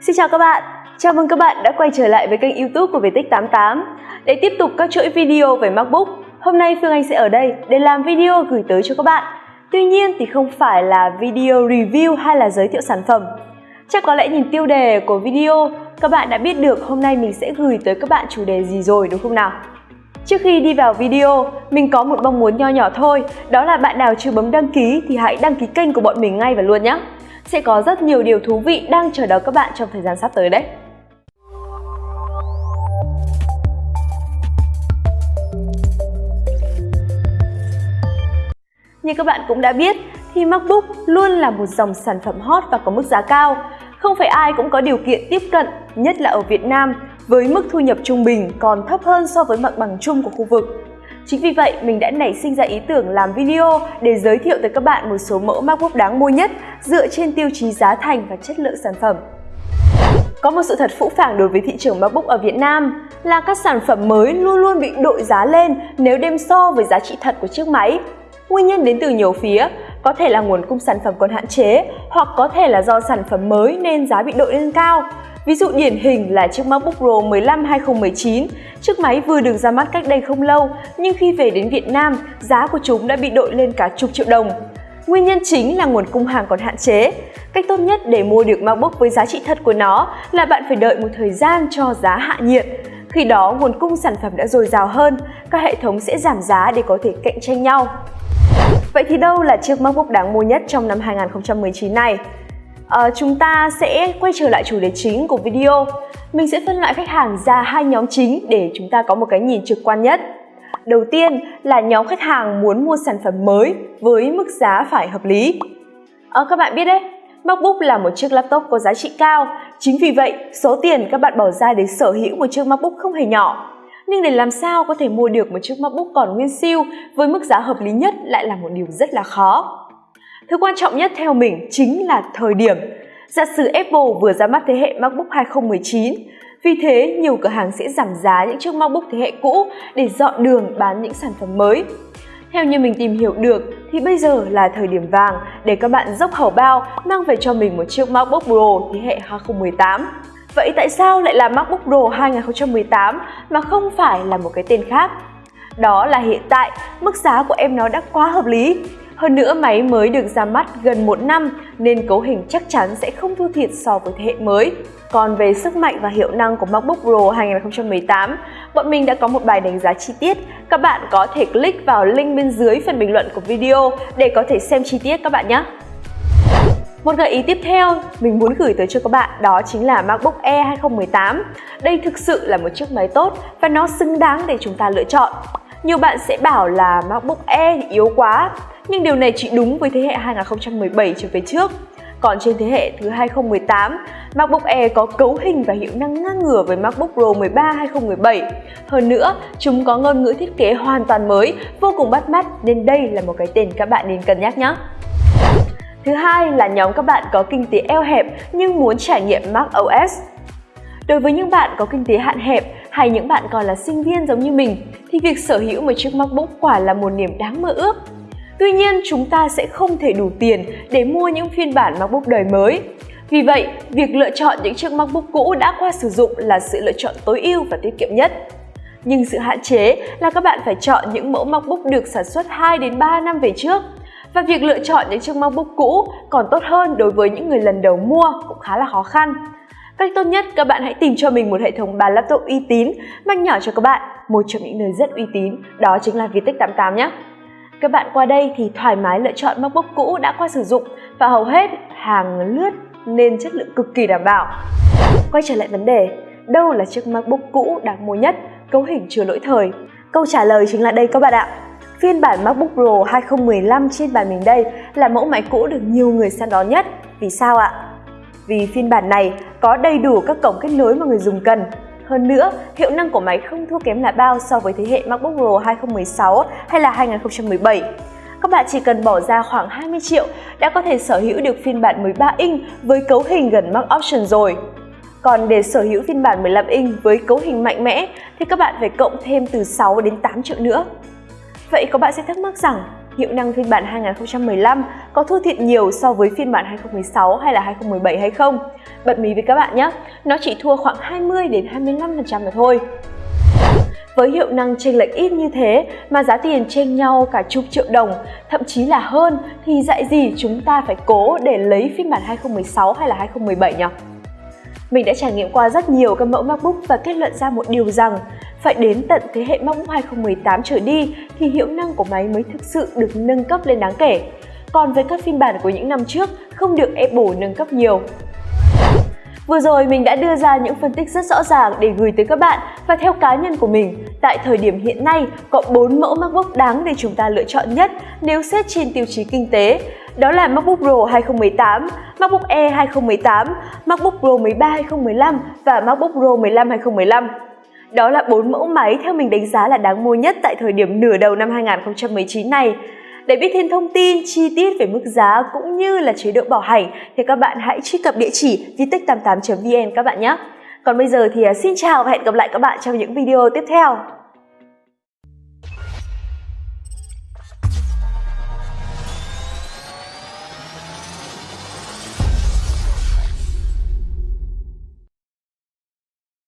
Xin chào các bạn, chào mừng các bạn đã quay trở lại với kênh youtube của Viettech88 Để tiếp tục các chuỗi video về MacBook, hôm nay Phương Anh sẽ ở đây để làm video gửi tới cho các bạn Tuy nhiên thì không phải là video review hay là giới thiệu sản phẩm Chắc có lẽ nhìn tiêu đề của video, các bạn đã biết được hôm nay mình sẽ gửi tới các bạn chủ đề gì rồi đúng không nào? Trước khi đi vào video, mình có một mong muốn nho nhỏ thôi, đó là bạn nào chưa bấm đăng ký thì hãy đăng ký kênh của bọn mình ngay và luôn nhé. Sẽ có rất nhiều điều thú vị đang chờ đón các bạn trong thời gian sắp tới đấy. Như các bạn cũng đã biết thì MacBook luôn là một dòng sản phẩm hot và có mức giá cao. Không phải ai cũng có điều kiện tiếp cận, nhất là ở Việt Nam, với mức thu nhập trung bình còn thấp hơn so với mặt bằng chung của khu vực. Chính vì vậy, mình đã nảy sinh ra ý tưởng làm video để giới thiệu tới các bạn một số mẫu MacBook đáng mua nhất dựa trên tiêu chí giá thành và chất lượng sản phẩm. Có một sự thật phũ phàng đối với thị trường MacBook ở Việt Nam là các sản phẩm mới luôn luôn bị đội giá lên nếu đem so với giá trị thật của chiếc máy. Nguyên nhân đến từ nhiều phía, có thể là nguồn cung sản phẩm còn hạn chế hoặc có thể là do sản phẩm mới nên giá bị đội lên cao. Ví dụ điển hình là chiếc MacBook Pro 15 2019, chiếc máy vừa được ra mắt cách đây không lâu nhưng khi về đến Việt Nam, giá của chúng đã bị đội lên cả chục triệu đồng. Nguyên nhân chính là nguồn cung hàng còn hạn chế. Cách tốt nhất để mua được MacBook với giá trị thật của nó là bạn phải đợi một thời gian cho giá hạ nhiệt. Khi đó nguồn cung sản phẩm đã dồi dào hơn, các hệ thống sẽ giảm giá để có thể cạnh tranh nhau. Vậy thì đâu là chiếc MacBook đáng mua nhất trong năm 2019 này? À, chúng ta sẽ quay trở lại chủ đề chính của video. Mình sẽ phân loại khách hàng ra hai nhóm chính để chúng ta có một cái nhìn trực quan nhất. Đầu tiên là nhóm khách hàng muốn mua sản phẩm mới với mức giá phải hợp lý. À, các bạn biết đấy, MacBook là một chiếc laptop có giá trị cao. Chính vì vậy, số tiền các bạn bỏ ra để sở hữu một chiếc MacBook không hề nhỏ. Nhưng để làm sao có thể mua được một chiếc MacBook còn nguyên siêu với mức giá hợp lý nhất lại là một điều rất là khó. Thứ quan trọng nhất theo mình chính là thời điểm. Giả sử Apple vừa ra mắt thế hệ MacBook 2019, vì thế nhiều cửa hàng sẽ giảm giá những chiếc MacBook thế hệ cũ để dọn đường bán những sản phẩm mới. Theo như mình tìm hiểu được thì bây giờ là thời điểm vàng để các bạn dốc hầu bao mang về cho mình một chiếc MacBook Pro thế hệ 2018. Vậy tại sao lại là MacBook Pro 2018 mà không phải là một cái tên khác? Đó là hiện tại mức giá của em nó đã quá hợp lý. Hơn nữa máy mới được ra mắt gần một năm nên cấu hình chắc chắn sẽ không thua thiệt so với thế hệ mới. Còn về sức mạnh và hiệu năng của MacBook Pro 2018, bọn mình đã có một bài đánh giá chi tiết. Các bạn có thể click vào link bên dưới phần bình luận của video để có thể xem chi tiết các bạn nhé. Một gợi ý tiếp theo mình muốn gửi tới cho các bạn đó chính là MacBook Air 2018. Đây thực sự là một chiếc máy tốt và nó xứng đáng để chúng ta lựa chọn. Nhiều bạn sẽ bảo là MacBook Air thì yếu quá, nhưng điều này chỉ đúng với thế hệ 2017 trở về trước. Còn trên thế hệ thứ 2018, MacBook Air có cấu hình và hiệu năng ngang ngửa với MacBook Pro 13 2017. Hơn nữa, chúng có ngôn ngữ thiết kế hoàn toàn mới, vô cùng bắt mắt nên đây là một cái tên các bạn nên cân nhắc nhé. Thứ hai là nhóm các bạn có kinh tế eo hẹp nhưng muốn trải nghiệm Mac OS. Đối với những bạn có kinh tế hạn hẹp hay những bạn còn là sinh viên giống như mình thì việc sở hữu một chiếc MacBook quả là một niềm đáng mơ ước. Tuy nhiên, chúng ta sẽ không thể đủ tiền để mua những phiên bản MacBook đời mới. Vì vậy, việc lựa chọn những chiếc MacBook cũ đã qua sử dụng là sự lựa chọn tối ưu và tiết kiệm nhất. Nhưng sự hạn chế là các bạn phải chọn những mẫu MacBook được sản xuất 2 đến 3 năm về trước. Và việc lựa chọn những chiếc MacBook cũ còn tốt hơn đối với những người lần đầu mua cũng khá là khó khăn. Cách tốt nhất các bạn hãy tìm cho mình một hệ thống bàn laptop uy tín, mang nhỏ cho các bạn, một trong những nơi rất uy tín, đó chính là Vietech 88 nhé. Các bạn qua đây thì thoải mái lựa chọn MacBook cũ đã qua sử dụng và hầu hết hàng lướt nên chất lượng cực kỳ đảm bảo. Quay trở lại vấn đề, đâu là chiếc MacBook cũ đáng mua nhất, cấu hình chưa lỗi thời? Câu trả lời chính là đây các bạn ạ. Phiên bản MacBook Pro 2015 trên bàn mình đây là mẫu máy cũ được nhiều người săn đón nhất. Vì sao ạ? Vì phiên bản này có đầy đủ các cổng kết nối mà người dùng cần. Hơn nữa, hiệu năng của máy không thua kém là bao so với thế hệ MacBook Pro 2016 hay là 2017. Các bạn chỉ cần bỏ ra khoảng 20 triệu đã có thể sở hữu được phiên bản 13 inch với cấu hình gần Mac Option rồi. Còn để sở hữu phiên bản 15 inch với cấu hình mạnh mẽ thì các bạn phải cộng thêm từ 6 đến 8 triệu nữa. Vậy có bạn sẽ thắc mắc rằng hiệu năng phiên bản 2015 có thua thiệt nhiều so với phiên bản 2016 hay là 2017 hay không. Bật mí với các bạn nhé, nó chỉ thua khoảng 20 đến 25% mà thôi. Với hiệu năng chênh lệch ít như thế mà giá tiền chênh nhau cả chục triệu đồng, thậm chí là hơn thì dạy gì chúng ta phải cố để lấy phiên bản 2016 hay là 2017 nhỉ? Mình đã trải nghiệm qua rất nhiều các mẫu MacBook và kết luận ra một điều rằng phải đến tận thế hệ MacBook 2018 trở đi thì hiệu năng của máy mới thực sự được nâng cấp lên đáng kể. Còn với các phiên bản của những năm trước không được Apple nâng cấp nhiều. Vừa rồi mình đã đưa ra những phân tích rất rõ ràng để gửi tới các bạn và theo cá nhân của mình, tại thời điểm hiện nay có 4 mẫu MacBook đáng để chúng ta lựa chọn nhất nếu xét trên tiêu chí kinh tế. Đó là MacBook Pro 2018, MacBook Air 2018, MacBook Pro 13 2015 và MacBook Pro 15 2015. Đó là 4 mẫu máy theo mình đánh giá là đáng mua nhất tại thời điểm nửa đầu năm 2019 này. Để biết thêm thông tin chi tiết về mức giá cũng như là chế độ bảo hành thì các bạn hãy truy cập địa chỉ vitech88.vn các bạn nhé. Còn bây giờ thì à, xin chào và hẹn gặp lại các bạn trong những video tiếp theo.